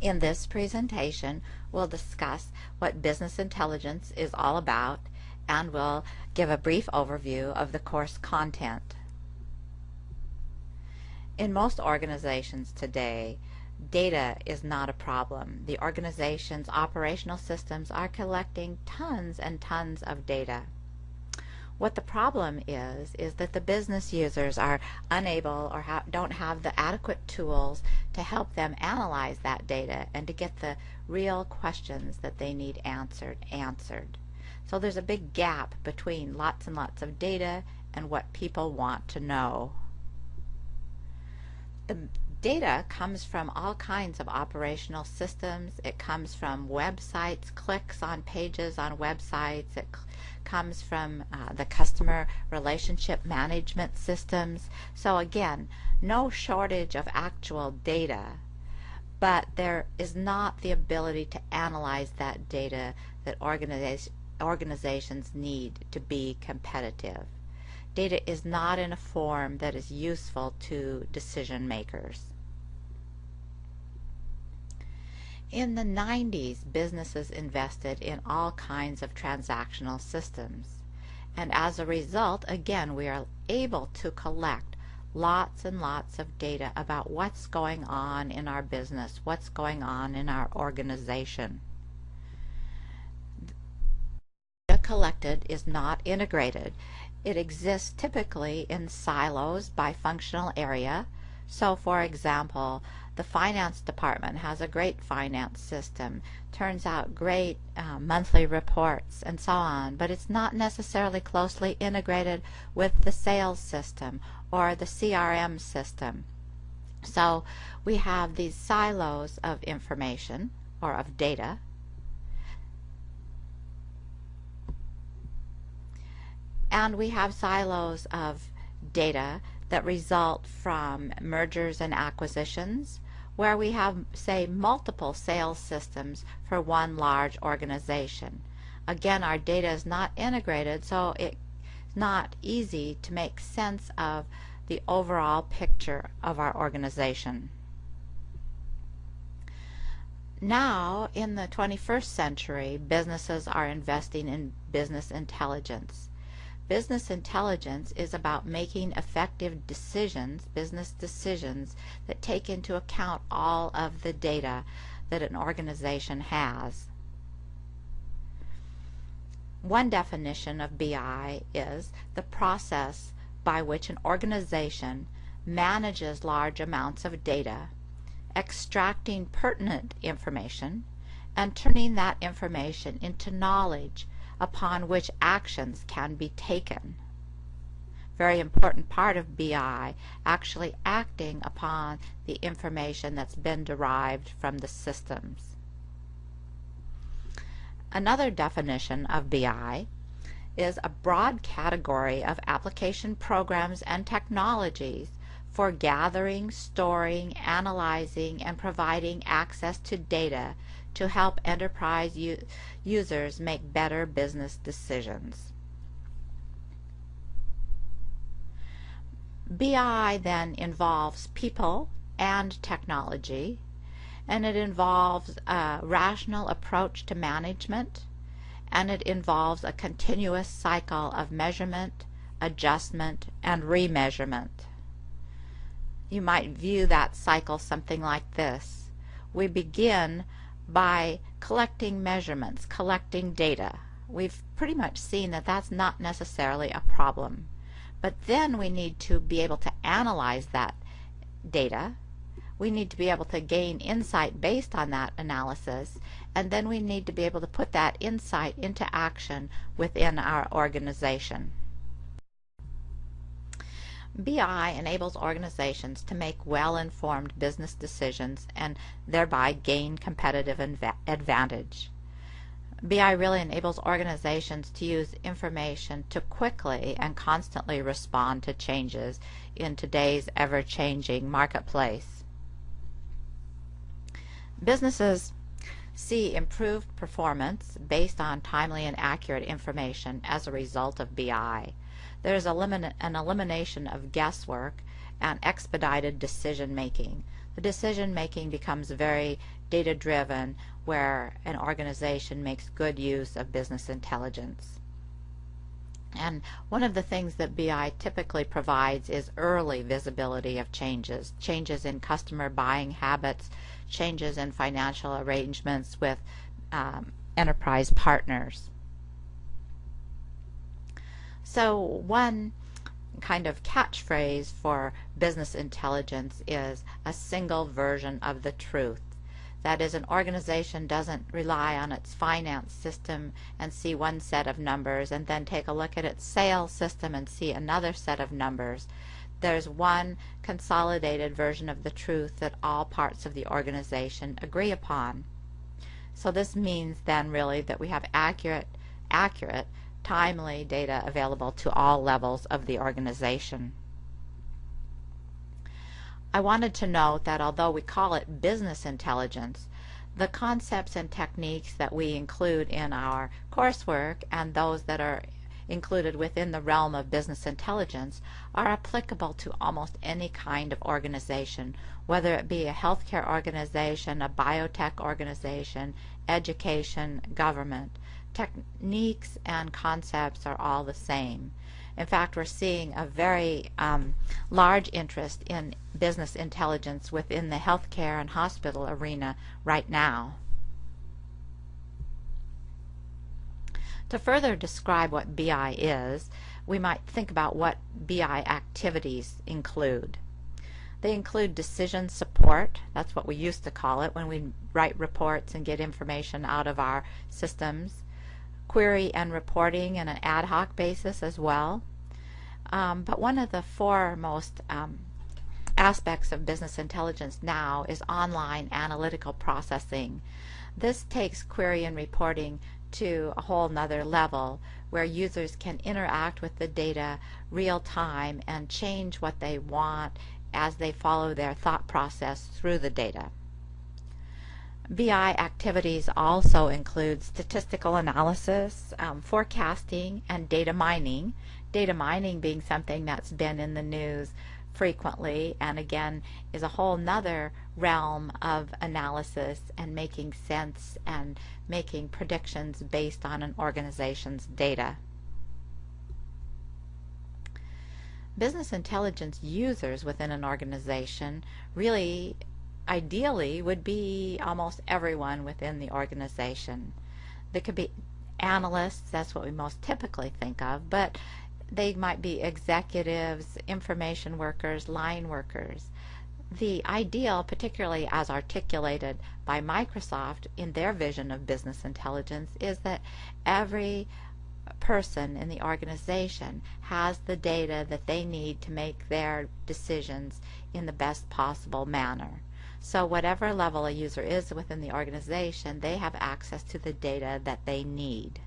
In this presentation, we'll discuss what business intelligence is all about and we'll give a brief overview of the course content. In most organizations today, data is not a problem. The organization's operational systems are collecting tons and tons of data. What the problem is, is that the business users are unable or ha don't have the adequate tools to help them analyze that data and to get the real questions that they need answered answered. So there's a big gap between lots and lots of data and what people want to know. The data comes from all kinds of operational systems. It comes from websites, clicks on pages on websites. It comes from uh, the customer relationship management systems. So again, no shortage of actual data, but there is not the ability to analyze that data that organiza organizations need to be competitive. Data is not in a form that is useful to decision makers. In the 90s, businesses invested in all kinds of transactional systems. And as a result, again, we are able to collect lots and lots of data about what's going on in our business, what's going on in our organization. Data collected is not integrated. It exists typically in silos by functional area. So for example, the finance department has a great finance system, turns out great uh, monthly reports and so on, but it's not necessarily closely integrated with the sales system or the CRM system. So we have these silos of information or of data and we have silos of data that result from mergers and acquisitions where we have, say, multiple sales systems for one large organization. Again, our data is not integrated, so it's not easy to make sense of the overall picture of our organization. Now, in the 21st century, businesses are investing in business intelligence. Business intelligence is about making effective decisions, business decisions, that take into account all of the data that an organization has. One definition of BI is the process by which an organization manages large amounts of data, extracting pertinent information, and turning that information into knowledge upon which actions can be taken. Very important part of BI, actually acting upon the information that's been derived from the systems. Another definition of BI is a broad category of application programs and technologies for gathering, storing, analyzing, and providing access to data to help enterprise users make better business decisions. BI then involves people and technology, and it involves a rational approach to management, and it involves a continuous cycle of measurement, adjustment, and remeasurement. You might view that cycle something like this. We begin by collecting measurements, collecting data. We've pretty much seen that that's not necessarily a problem. But then we need to be able to analyze that data. We need to be able to gain insight based on that analysis. And then we need to be able to put that insight into action within our organization. BI enables organizations to make well-informed business decisions and thereby gain competitive advantage. BI really enables organizations to use information to quickly and constantly respond to changes in today's ever-changing marketplace. Businesses see improved performance based on timely and accurate information as a result of BI. There is an elimination of guesswork and expedited decision making. the decision making becomes very data driven where an organization makes good use of business intelligence. And one of the things that BI typically provides is early visibility of changes, changes in customer buying habits, changes in financial arrangements with um, enterprise partners. So one kind of catchphrase for business intelligence is a single version of the truth. That is, an organization doesn't rely on its finance system and see one set of numbers and then take a look at its sales system and see another set of numbers. There's one consolidated version of the truth that all parts of the organization agree upon. So this means then really that we have accurate, accurate, timely data available to all levels of the organization. I wanted to note that although we call it business intelligence, the concepts and techniques that we include in our coursework and those that are included within the realm of business intelligence are applicable to almost any kind of organization, whether it be a healthcare organization, a biotech organization, education, government. Techniques and concepts are all the same. In fact, we're seeing a very um, large interest in business intelligence within the healthcare and hospital arena right now. To further describe what BI is, we might think about what BI activities include. They include decision support, that's what we used to call it when we write reports and get information out of our systems query and reporting in an ad hoc basis as well. Um, but one of the foremost um, aspects of business intelligence now is online analytical processing. This takes query and reporting to a whole nother level where users can interact with the data real time and change what they want as they follow their thought process through the data. BI activities also include statistical analysis, um, forecasting, and data mining. Data mining being something that's been in the news frequently and again is a whole nother realm of analysis and making sense and making predictions based on an organization's data. Business intelligence users within an organization really ideally would be almost everyone within the organization. There could be analysts, that's what we most typically think of, but they might be executives, information workers, line workers. The ideal, particularly as articulated by Microsoft in their vision of business intelligence, is that every person in the organization has the data that they need to make their decisions in the best possible manner. So whatever level a user is within the organization, they have access to the data that they need.